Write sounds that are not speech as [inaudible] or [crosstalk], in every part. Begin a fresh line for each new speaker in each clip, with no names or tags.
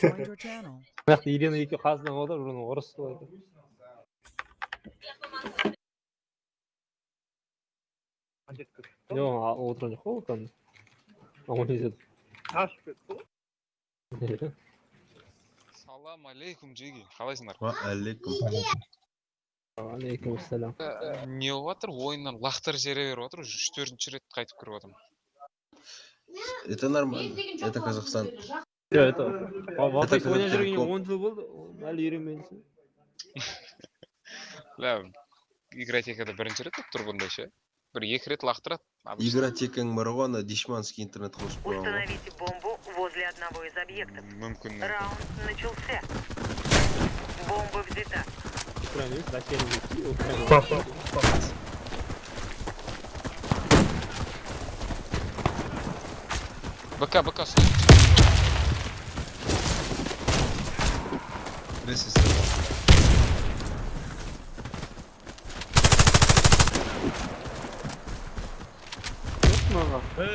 бірақ елена екеуі қазынаға отыр оны орыс деп. Жоқ отырған жоқ қой ол там?
Ашып кетті ғой.
Салам алейкум Джиги. қалайсыңдар?
Уағалейкум алейкум
ассалам э, э,
не болып жатыр? Ойыннан лақтырып жібере беріп жатыр уже үш төртінші рет қайтып кіріп жатырмын
это нормально. Это казахстан
это ойнап жүргенге он жыл болды әлі үйренбедіңсің
бля игротекада бірінші рет болып тұр бұндай ше бір екі рет лақтырады.
Игротекаң бар ғой ана дешманский интернет қосып қойған.
Установите бомбу возле одного из объектов.
мүмкін.
Раунд начался. Бомба взята.
украина емес россияның
бк бк стой.
Біресе сұрап.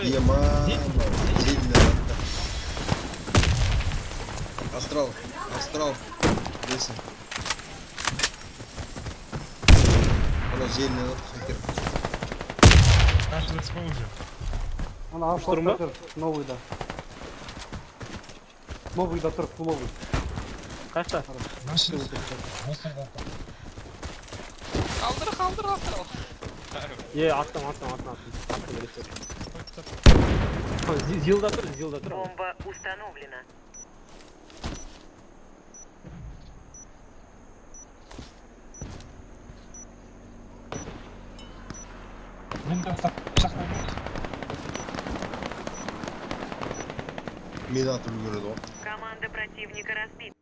Ема. Сильно. Астрал. Астрал. Ана желный хакер.
ана
Штурм ба?
тұр новыйда новыйда тұр новый
қашта
қалдыр қалдыр қалдыр
е аттым аттым аттым аттым аттым бересе зилда тұр зилда тұр
Бомба установлена.
Атып үлгереді ғой.
Команда противника разбита.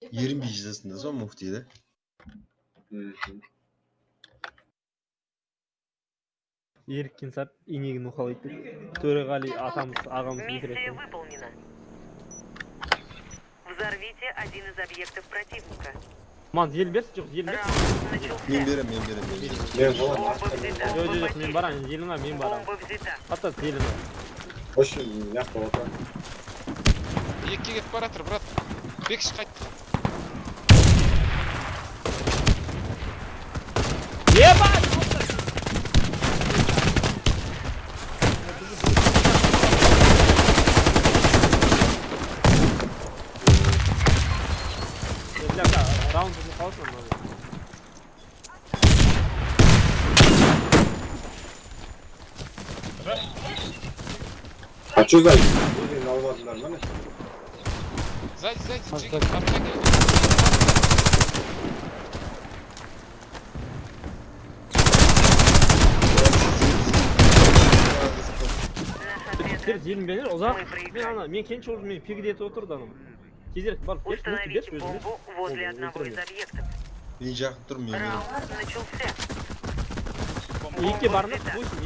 20 hicresinde муфти да
еріккен сап инегін уқалайды деп төреғали атамыз ағамыз
миссия выполнена. Взорвите один из объектов противника.
Ман ел берсін жоқ ел
берсі
мен беремін мен беремін мен
жоқ жоқ мен барамын еліңа мен барамын. Атас еліңа
вообще мына жақта отырамын
екіге кетіп бара жатыр брат. Бекіш қайт.
Может,
жеги
так.
обшагивай.
Наш
сіздер
отряд
желінбеңдер ұзақ
Мы
мен
проиграли.
ана мен кенші уже мен пигіде етіп отырды анау тезірек барып берші мультик
Установите
берші өзіме
бомбу возле
Ой,
одного из
ультра.
объектов.
Мен жақын тұрмын, мен берем.
Раунд начался.
екіге
Бомба
барыңдар
взята.
восемь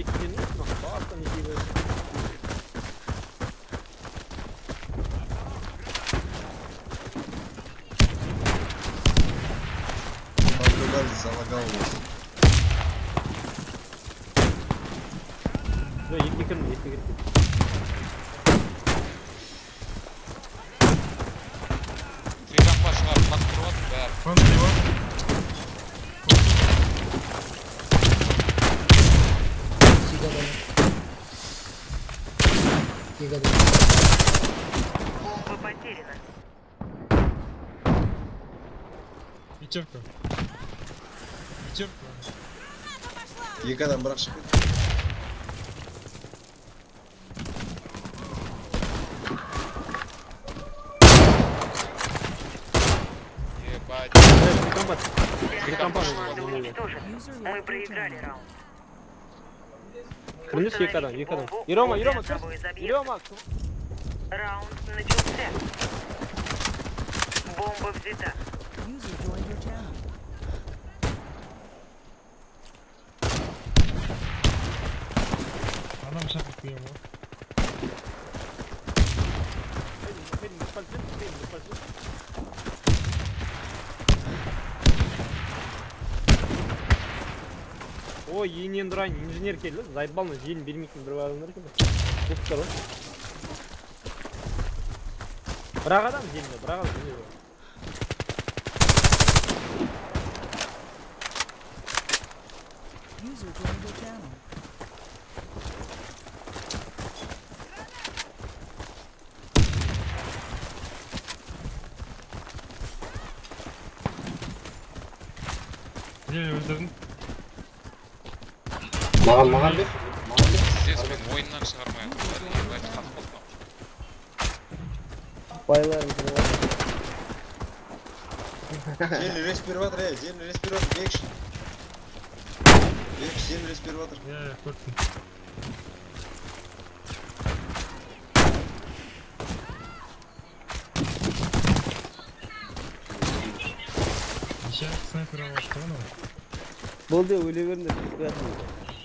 2000 годы.
Бомба потеряна.
Пятерка. Пятерка.
Егодан
брашек.
Ебать. Рекомпат.
Рекомпат. Мы проиграли раунд.
Кіріңіз екі адам, екі адам.
Бомбу
Ерема,
возле
Ерема,
одного
кір.
из объектов.
Ерема,
Раунд начался. Бомба взята.
User joined your channel.
Adam şaka koyuyor bu.
ғой инженер келді. Зайбалны желін бермейтін бір адамдар екен бірақ ғой бір адам жеңді бірақ адам
Маған маған бер. Маған бер.
Пиздец, мен ойыннан шығармай атқандар. Ебать, қатып қалдым.
Жел респиратор, е, жел респиратор, бекші. Бекші, жел респиратор.
Ya ya korktum. İşaret sniper almıştı onu.
Болды өле беріңдер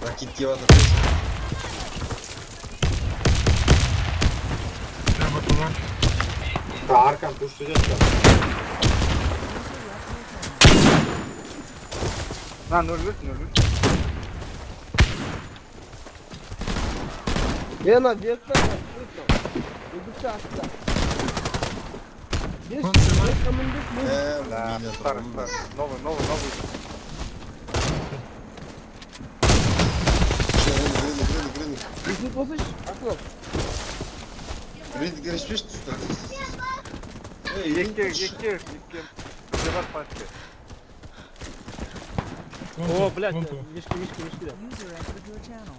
left your channel.
На, нөл бес, нөл бес.
е ана вертта үдікті астта бес бесқа міндет мен
Ә,
Да,
мина
старый,
тұрған.
старый. Новый, новый, новый.
есін қосыш ақылап
Гринік кереспеш тұста. Ей, гринік
Екке,
тұршы.
екке, екке. Бізде бар пачка.
о блядь
Вон ту.
мешки мешки мешки да
User entered your channel.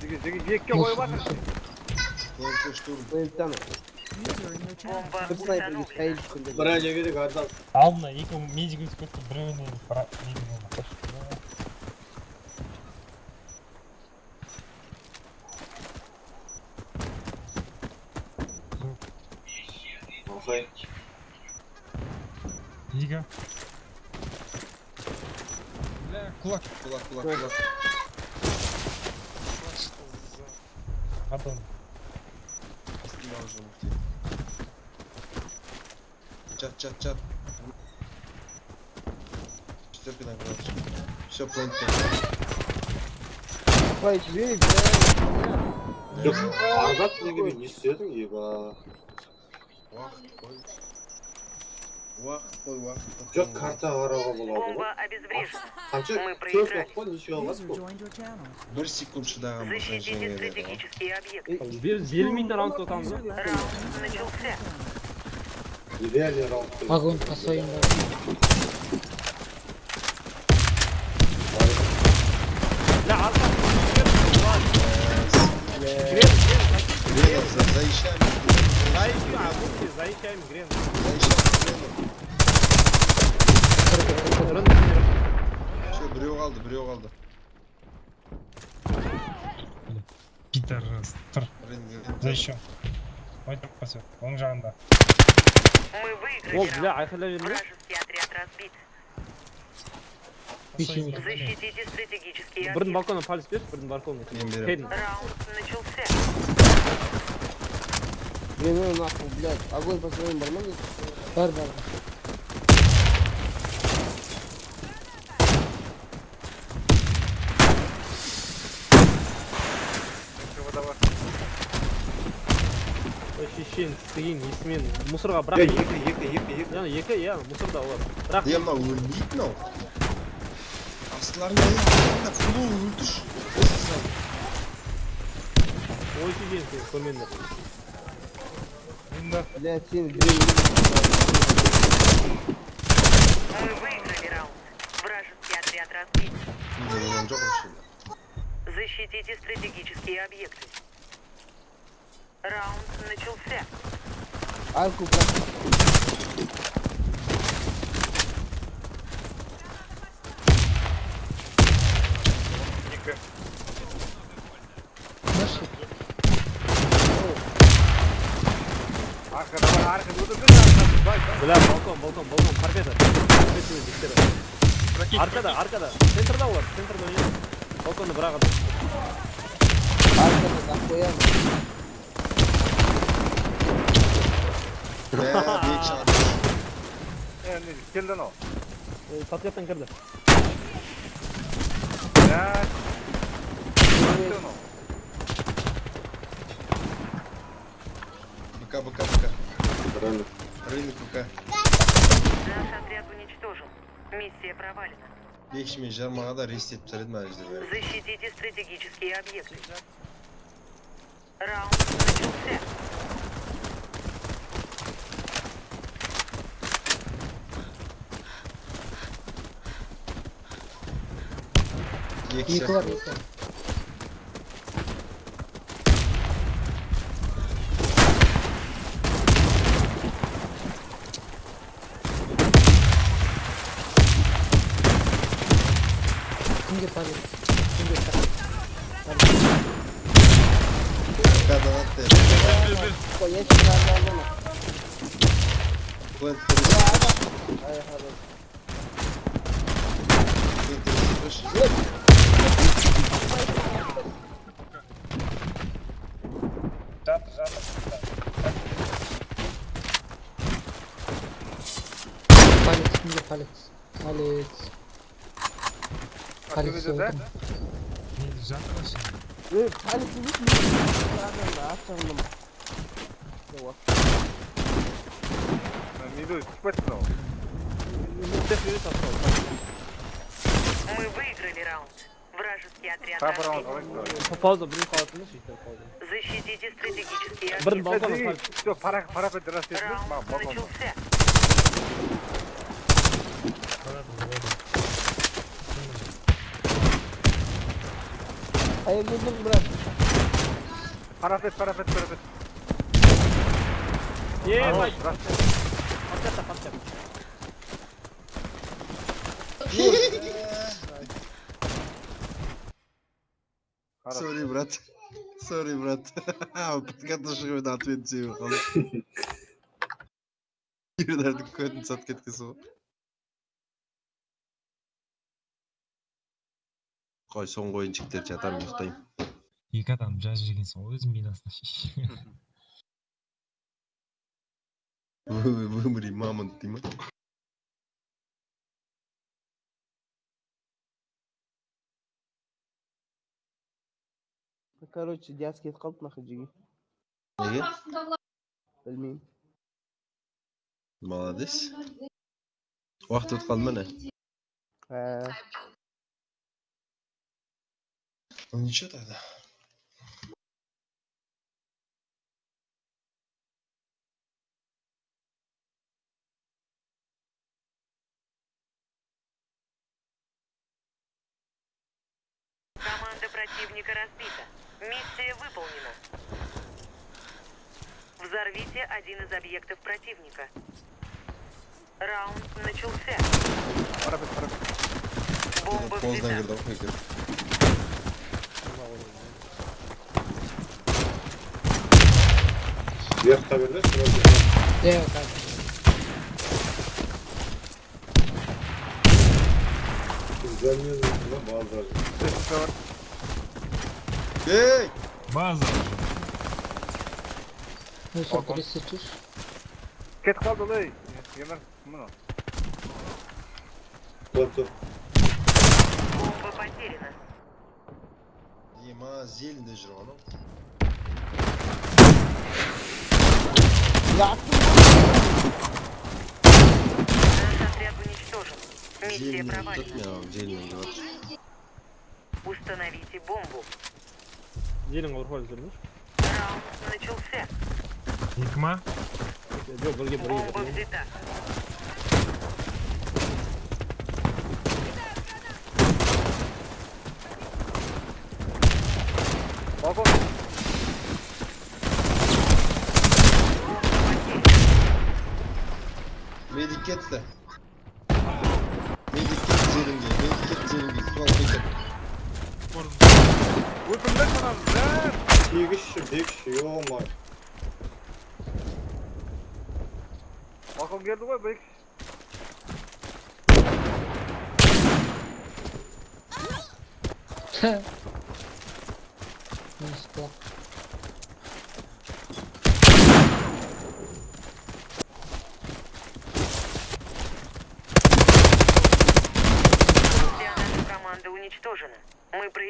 Жеге, жеге, екке қойып жатыр.
Только штурм.
планеттаны
User in your channel.
Бомба
бір снайперге
установлена.
қайыл түскенде
Бір жегедік адам.
Алдына екі медик өтіп кетті біреуіне пара медик болды.
Охай.
Ига. Бля, кулак.
Кулак, кулак, кулак.
Адон.
Снимал уже муфти. Чат, чат, чат. Четверка на глаз. Все, плейн
қай жіберейік
Жоқ, ардат неге не істедің, еба.
Уақыт қой. Уақыт қой, уақыт.
Жоқ, карта қарауға болады ғой.
Бомба обезврежена.
Қанша?
Мы
Төрт
проиграли.
уақыт қой, неше алады
User
бұл?
ну,
joined your channel.
Бір секунд шыдаған болсаң
Защитите
жеңер еді ғой.
стратегические объекты.
біз берілмейтін раундта отырамыз
User
ғой
left
Раунд
your channel.
начался.
Идеальный раунд.
Огонь по своим
Заищи, грен.
Біреу қалды, біреу қалды.
Гитар тұр. Заища. Ойдырып қасы, оң жағында.
Ол, бля, айқайлап
едім
Защитите стратегические
Бірдің балконына палец беріп, бірдің балконына.
Раунд начался.
мен нахуй блядь огонь по своим бар ма бар бар
Еще вода бар.
вообще әншейін істеген есімен мусорға
Е,
бірақ
екі, екі, екі, екі.
яғни екі иә мусорда олар бірақ
е мынау өлмейді мынау астыларында астыларында фулу өлтіш
ойсы деген сен көрмеңдер
Блядь, сен блин.
Мы выиграли раунд. Вражеский отряд разбит. Защитите стратегические объекты. Раунд начался.
Arkada var
arkada dur dur dur. Ulan balkon balkon
balkon fark eder. Hepsini diktir. Arkada arkada. Center'da var. Center'da oynuyor. Balkonu bırak adam. Arkada da
koyalım. Eee
büyük şans. Eee
ne kildin o? Eee
satıyattan kirdi. Ya.
Kildin o.
Bıka bıka bıka.
Рынок.
рынок бк
Наш отряд уничтожен. Миссия провалена.
бекші мен жармағада рестетіп тастар едім ана жерде бәрі.
Защитите стратегические объекты. Раунд начался.
екі
Екі бар, Палец, кімге палец? Палец. Палец
төбеде да
Мен жатыр осы.
Эй, палец емес мен астырдым.
неде түсіп кетті мынау
Мы выиграли раунд. Вражеский отряд
тағы бір раунд
разбит.
алайық давай
пауза бірін қалатын емес өйтіп пауза
Защитите стратегические
бірін
объекты.
балконға
Е,
салып
все пара парапет рас етіңіз
Раунд
маған балконда
начался.
Қалады, қалады.
Ай, geldim брат.
парапет парапет парапет
ебать
рас
подкатта подкат
сори брат сори брат подкатта шығып еді ответ себеп қалды юридардың көтін сатып кеткен қой соңғы ойыншықтар жатамын ұйықтаймын
Екі адам жазып жібергенсің ғой өзің минасына шеш.
вымри мамонт дей ма
Короче, диас кетіп қалды нахуй жеге.
неге
Білмеймін.
молодец уақыт өтіп қалды ма не ну ничего тогда
Команда противника разбита. Миссия выполнена. Взорвите один из объектов противника. Раунд начался. Бомба взята.
кірді ғой кір
Вверх берді, сразу.
е, так.
Замена на базар.
төртінші бар
ей
База.
Ну что, пересечешь?
кетіп қалды ғой емір мынау
Плато.
Бомба потеряна.
ема зелінде жүр
Наш отряд уничтожен. Миссия
Дельный,
провалена.
тут меня дельный, вот.
Установите бомбу.
желің ауырып жүрмүш
Раунд начался.
Екі ма?
жоқ бірге
get the. Maybe get Zerengi. Maybe get Zerengi. Well, take
it. Vurdum ben
sana lan. İyi kişi, bir
kişi. Olmay. Oh Bakım
geldi var, bir kişi. Heh.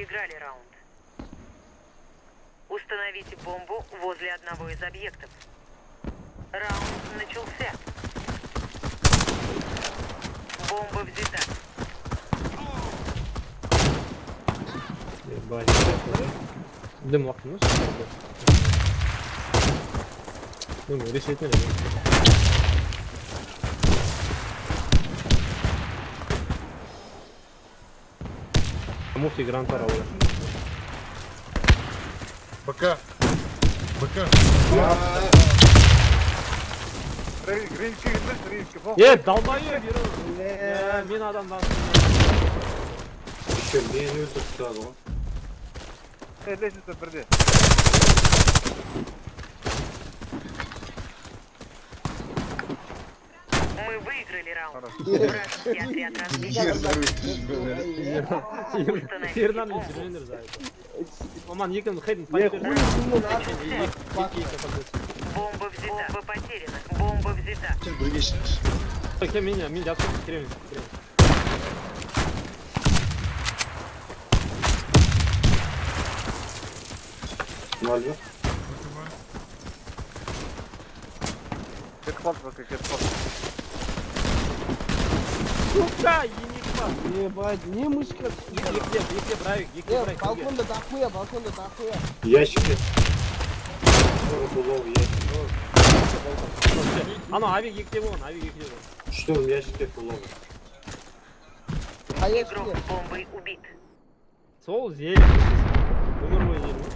Проиграли раунд. Установите бомбу возле одного из объектов. Раунд начался. Бомба взята.
Ебать. дым уақытымыз думаю ресейтін муфти гранттар алды
БК. БК.
рейнжке келмес, рейнжке. Фок.
е долбоеб е мен адамдан
Еще мені өлтіріп тастады ғой.
Е, лестница бірде.
Мы выиграли раунд.
Хорошо.
Вражеский отряд разбит.
тернан жүргендер зайыбы маман екеуміз хейдін
Я хуй сумму нахуй.
Бомба взята. Бомба потеряна. Бомба взята.
Сен бірге шығыңыз.
кел мен мен жатып кіремін кіремін
Ноль ба?
Кетіп қалды, бәке, кетіп қалды.
сука енек бар
Ебать, не мышка.
екілеп екілеп брайк екілеп
Э,
брайк
балконда дохуя, балконда дохуя.
Ящики. Булов, ящик.
анау авик екіде болған авик екіде болған
Что в ящике булов?
А я
Игрок
что?
с бомбой убит.
сол зелень өмір бойы зелень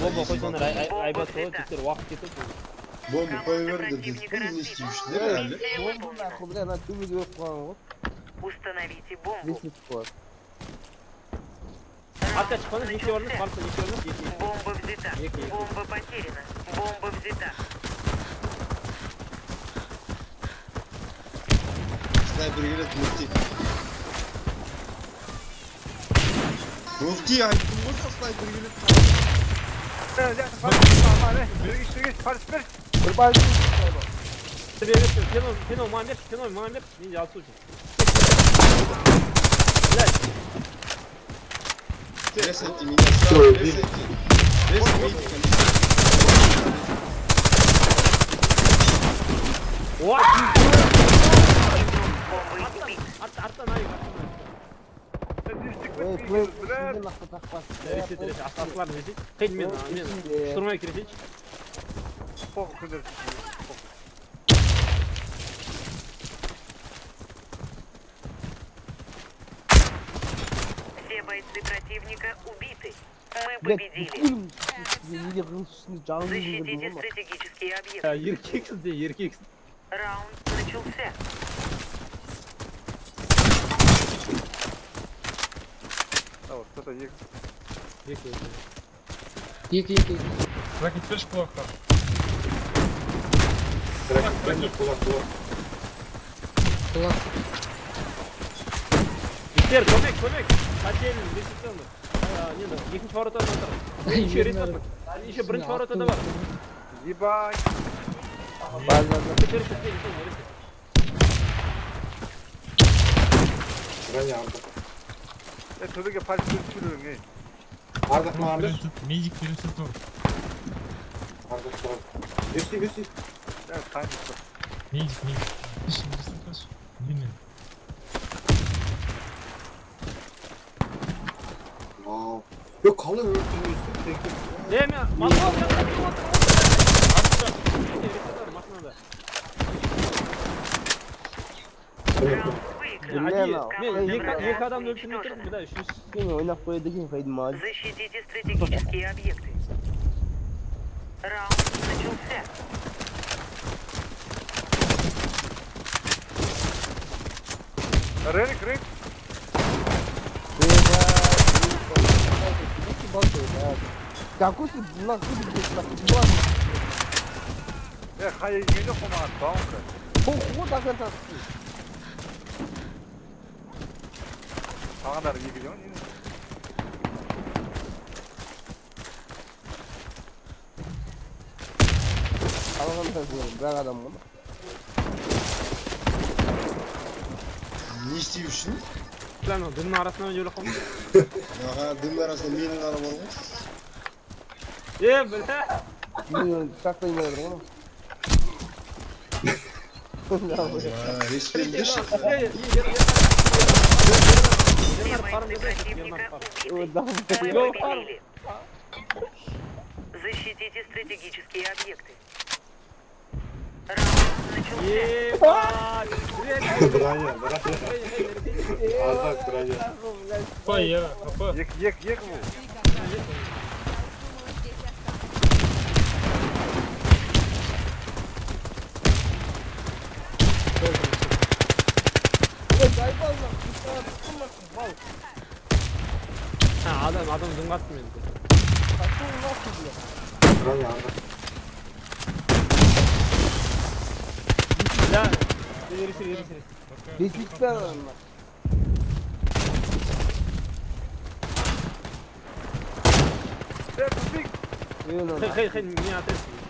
бомба
есік
қойсаңдар
балкон.
ай- ай- айбат болады тектер уақыт кетеді
Бомба қоя беріңдер деді. Бұл не істеймішсіңдер әлі?
Миссия
Бомба
выполнена.
нахуй, бля, на түбіге өп қойған ғой.
Установите бомбу.
Лестница қойып.
артқа шықпаңыз неше орныз барса неше орныз екі
Бомба взята.
Екі, екі.
Бомба потеряна. Бомба взята.
іштерге, парашют бер.
Бір балкон қойып.
фено фено маған берші фено маған берші мен алысу блядь
Ресайте меня сразу, ресайте. Ресайте медика,
What? Ресет, астасыларын ресет. Қиын мен, мен, штурмай кіресейші.
Все бойцы противника убиты. Мы победили. Защитите стратегические объекты.
Еркексіз де, еркексіз.
Раунд начался.
А, вот, кто-то екі.
Екі,
Екі, екі, екі.
Лаки też плохо.
Трек, трек, кулак, кулак.
Иттер, көмек, көмек. Қателін, ресеттен Нені, екінші воротада отыр. Еще ресет [laughs] бар. Еще бірінші воротада бар.
Ебать.
Базада.
Erişte, erişte, erişte.
Броня Ардак.
야 저녁에 발이 들키는 게
Arda Tut,
abi.
Bülent
tut. Magic Bülent tut.
oğlum. Arda sol. Üstü
üstü. 그냥 다 있어.
Magic Magic.
Şimdi sen kaç. Dinle. Aa.
Yok kalın öldürüyor üstü. Tek tek. Demiyor. Makine alacağım. Makine
alacağım. Atacağım.
Herif
atar
makinede.
Evet.
Bilmem. YK'dan adam ölçülmektir mi? Bir daha
şu. Kimi oynap koyduğum kaydım abi.
Защитите стратегические объекты. Раунд начался.
Рык, рык.
Какой ты нахуй блядь,
нахуй. Э, хай, не идёт у нас, баунка.
Хуй, хуй, так это.
Ne kadar iyi biliyorsun değil
mi? Alalım taşıyorum. Bırak adam
bunu. Ne istiyorsun?
Lan o dünün arasına öyle kalmış. Ya dünün
arasında minin araba olmuş. Ye
bre. Bilmiyorum
saklayın ben oğlum. Ya
hiç
bilmiş. Şey.
Бойцы противника убиты. Мы победили. Защитите стратегические объекты.
Апа.
ек, ек, ек al.
Ha adam adam zınglatmıyor. Kaçta zınglatmıyor
diyor. Kral
ya. Ya. Yeri sür yeri sür. Riskli adamlar. Hey, hey, hey, niye ateşsin?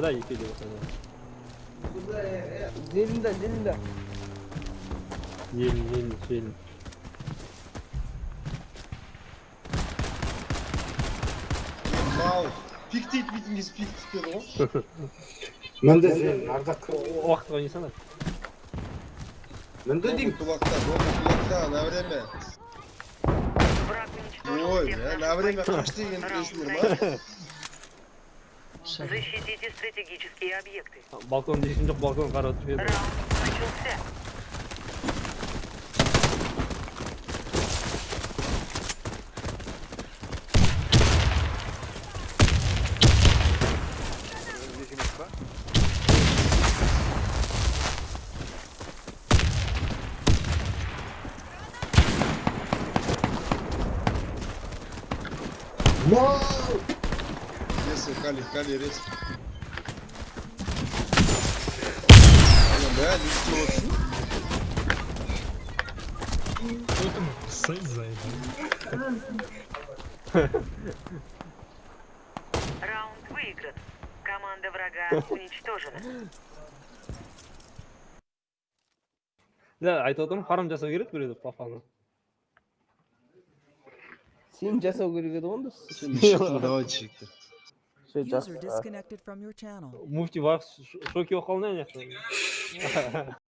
Когда не пили вот она.
Дельда, дельда.
Ель, ель, ель.
Вау, пик дейді
Уақыт. Мінді деймін.
Кулакта, на время. На время қаш деген білесіңдер ма?
Защитите стратегические объекты.
Balkon değişim yok balkon kara oturuyor.
Раунд начался.
Здесь место.
Вау!
Если Кали, Кали рез. Oğlum be, lütfen olsun.
Кто там сейф заебал?
Раунд выигран. Команда врага [laughs] уничтожена.
Ya aytып отырмын харам жасау керек біреуді папаны.
Сен жасау керек еді ғой онда.
Şimdi şıkkını давай çekti.
Все,
User
жақсы.
disconnected from your channel.
Муфти бақ шоки болып қалды ана жақта.